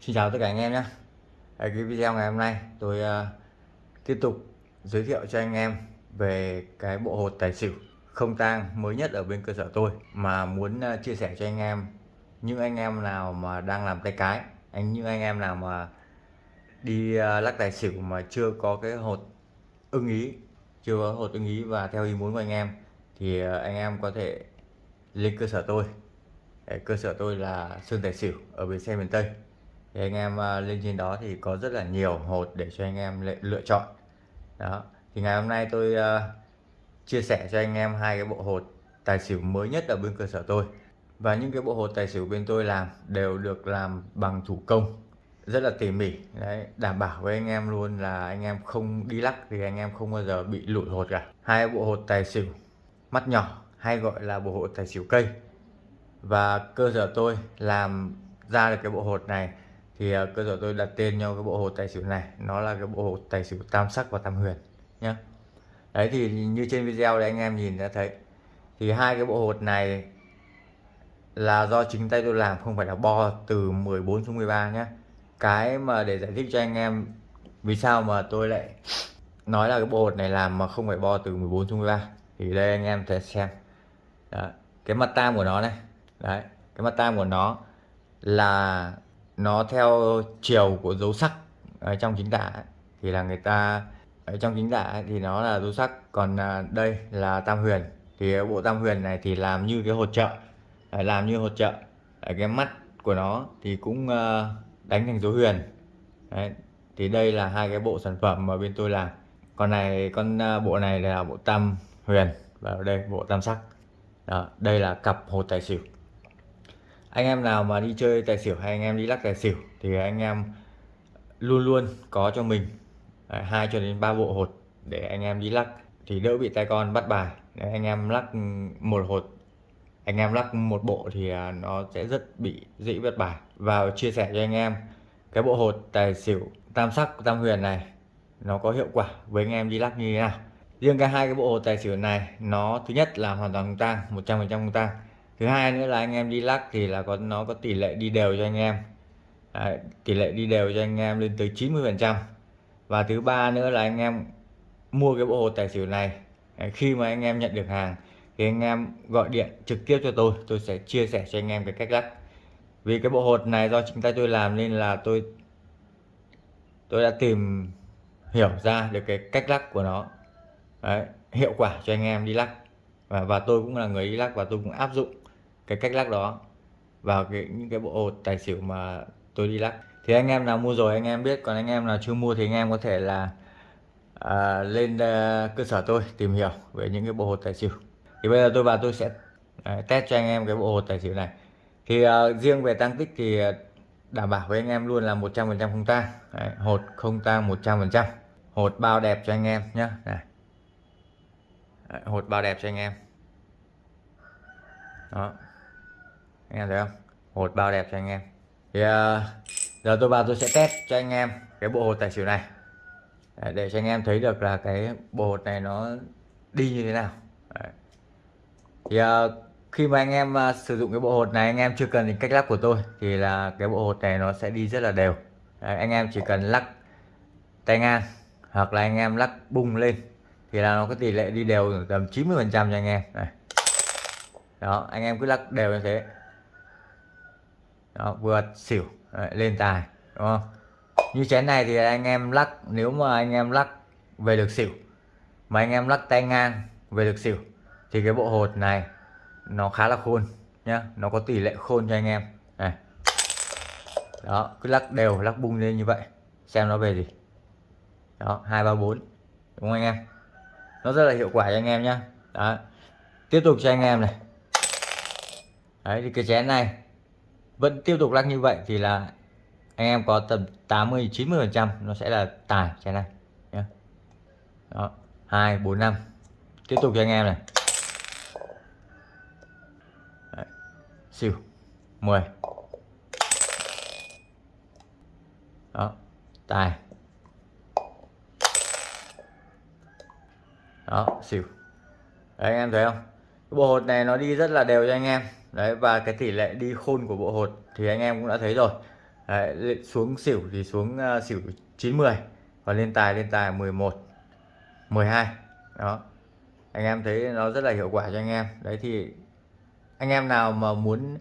Xin chào tất cả anh em nhé. Ở cái video ngày hôm nay tôi uh, tiếp tục giới thiệu cho anh em về cái bộ hột tài xỉu không tang mới nhất ở bên cơ sở tôi mà muốn uh, chia sẻ cho anh em những anh em nào mà đang làm tay cái anh những anh em nào mà đi uh, lắc tài xỉu mà chưa có cái hột ưng ý chưa có hột ưng ý và theo ý muốn của anh em thì uh, anh em có thể lên cơ sở tôi. Cơ sở tôi là Sơn Tài Xỉu ở bến xe miền Tây thì anh em ờ, lên trên đó thì có rất là nhiều hột để cho anh em lựa chọn. Đó thì ngày hôm nay tôi uh, chia sẻ cho anh em hai cái bộ hột tài xỉu mới nhất ở bên cơ sở tôi. Và những cái bộ hột tài xỉu bên tôi làm đều được làm bằng thủ công rất là tỉ mỉ. Đấy đảm bảo với anh em luôn là anh em không đi lắc thì anh em không bao giờ bị lụi hột cả. Hai bộ hột tài xỉu mắt nhỏ hay gọi là bộ hột tài xỉu cây. Và cơ sở tôi làm ra được cái bộ hột này thì uh, cơ sở tôi đặt tên cho cái bộ hột tài xỉu này. Nó là cái bộ hột tài xỉu tam sắc và tam huyền nhé đấy thì như trên video đấy anh em nhìn đã thấy. Thì hai cái bộ hột này là do chính tay tôi làm không phải là bo từ 14 xuống 13 nhé cái mà để giải thích cho anh em vì sao mà tôi lại nói là cái bộ hột này làm mà không phải bo từ 14 xuống 13 thì đây anh em thể xem. Đó. cái mặt tam của nó này. Đấy cái mặt tam của nó là nó theo chiều của dấu sắc ở trong chính tả thì là người ta ở trong chính tả thì nó là dấu sắc. Còn à, đây là tam huyền. Thì bộ tam huyền này thì làm như cái hột trợ. Ờ, làm như hột trợ. Cái mắt của nó thì cũng đánh thành dấu huyền. Đấy. thì đây là hai cái bộ sản phẩm mà bên tôi làm. Còn này con à, bộ này là bộ tam huyền. Và ở đây bộ tam sắc. Đó, đây là cặp hột tài xỉu anh em nào mà đi chơi tài xỉu hay anh em đi lắc tài xỉu thì anh em luôn luôn có cho mình hai cho đến ba bộ hột để anh em đi lắc. Thì đỡ bị tay con bắt bài. Đấy, anh em lắc một hột anh em lắc một bộ thì à, nó sẽ rất bị dễ bắt bài. Và chia sẻ cho anh em cái bộ hột tài xỉu tam sắc tam huyền này nó có hiệu quả với anh em đi lắc như thế nào. Riêng cái hai cái bộ hột tài xỉu này nó thứ nhất là hoàn toàn không tang 100% không tang thứ hai nữa là anh em đi lắc thì là có nó có tỷ lệ đi đều cho anh em. Đấy, tỷ lệ đi đều cho anh em lên tới 90 phần trăm. Và thứ ba nữa là anh em mua cái bộ hồ tài xỉu này. Khi mà anh em nhận được hàng thì anh em gọi điện trực tiếp cho tôi tôi sẽ chia sẻ cho anh em cái cách lắc. Vì cái bộ hột này do chính tay tôi làm nên là tôi tôi đã tìm hiểu ra được cái cách lắc của nó. Đấy, hiệu quả cho anh em đi lắc. Và, và tôi cũng là người đi lắc và tôi cũng áp dụng cái cách lắc đó vào cái những cái bộ hột tài xỉu mà tôi đi lắc. Thì anh em nào mua rồi anh em biết còn anh em nào chưa mua thì anh em có thể là à, lên uh, cơ sở tôi tìm hiểu về những cái bộ hột tài xỉu. Thì bây giờ tôi vào tôi sẽ à, test cho anh em cái bộ hột tài xỉu này. Thì uh, riêng về tăng tích thì ờ, đảm bảo với anh em luôn là 100% không tang. Hột không tang 100% hột bao đẹp cho anh em nhé này. Đấy, hột bao đẹp cho anh em. Đó anh em thấy không? Hột bao đẹp cho anh em. Thì uh, giờ tôi vào tôi sẽ test cho anh em cái bộ hột tài xỉu này. Đấy, để cho anh em thấy được là cái bộ hột này nó đi như thế nào. Đấy. thì uh, khi mà anh em uh, sử dụng cái bộ hột này anh em chưa cần đến cách lắc của tôi thì là cái bộ hột này nó sẽ đi rất là đều. Đấy, anh em chỉ cần lắc tay ngang hoặc là anh em lắc bung lên thì là nó có tỷ lệ đi đều tầm 90 phần trăm cho anh em. Này. Đó anh em cứ lắc đều như thế đó vượt xỉu Đấy, lên tài đúng không? Như chén này thì anh em lắc nếu mà anh em lắc về được xỉu mà anh em lắc tay ngang về được xỉu thì cái bộ hột này nó khá là khôn nhá nó có tỷ lệ khôn cho anh em. Này. Đó cứ lắc đều lắc bung lên như vậy xem nó về gì. Đó hai ba bốn đúng không anh em? Nó rất là hiệu quả cho anh em nhá. Đó tiếp tục cho anh em này. Đấy thì cái chén này vẫn tiếp tục lắc như vậy thì là anh em có tầm 80 90 phần trăm nó sẽ là tài chén này nhé đó, hai, bốn, năm. Tiếp tục cho anh em này. Đấy. xỉu 10 đó, tài. Đó xỉu đấy, anh em thấy không? Cái bộ hột này nó đi rất là đều cho anh em đấy và cái tỷ lệ đi khôn của bộ hột thì anh em cũng đã thấy rồi. Đấy, xuống xỉu thì xuống uh, xỉu 90 và lên tài lên tài 11 12 đó. Anh em thấy nó rất là hiệu quả cho anh em. Đấy thì anh em nào mà muốn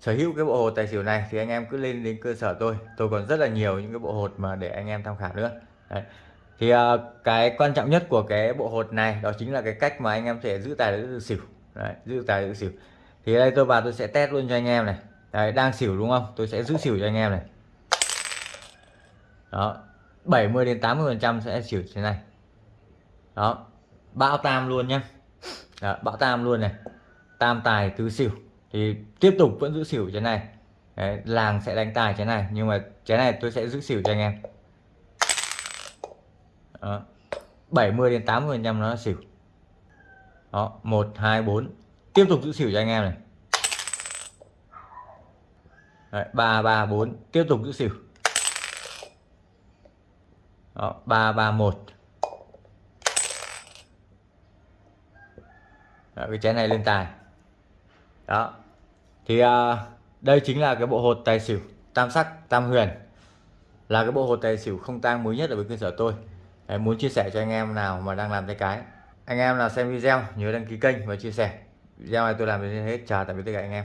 sở hữu cái bộ hột tài xỉu này thì anh em cứ lên đến cơ sở tôi. Tôi còn rất là nhiều những cái bộ hột mà để anh em tham khảo nữa. Đấy. thì uh, cái quan trọng nhất của cái bộ hột này đó chính là cái cách mà anh em sẽ giữ tài giữ xỉu. Đấy, giữ tài giữ xỉu thì đây tôi vào tôi sẽ test luôn cho anh em này. Đấy, đang xỉu đúng không? Tôi sẽ giữ xỉu cho anh em này. Đó 70 đến 80 phần trăm sẽ xỉu thế này. Đó bão tam luôn nhé đó, bão tam luôn này. Tam tài tứ xỉu. Thì tiếp tục vẫn giữ xỉu thế này. Đấy, làng sẽ đánh tài thế này. Nhưng mà cái này tôi sẽ giữ xỉu cho anh em. Đó. 70 đến 80 phần trăm nó xỉu. Đó 1 2 4 tiếp tục giữ xỉu cho anh em này. Đấy, 3 3 4 tiếp tục giữ xỉu. Đó 3 3 1 đó, cái chén này lên tài. Đó. Thì à, đây chính là cái bộ hột tài xỉu tam sắc tam huyền. Là cái bộ hột tài xỉu không tang mới nhất ở với cơ sở tôi. Đấy, muốn chia sẻ cho anh em nào mà đang làm tay cái. Anh em nào xem video nhớ đăng ký kênh và chia sẻ video này tôi làm đến hết chào tạm biệt tất cả anh em.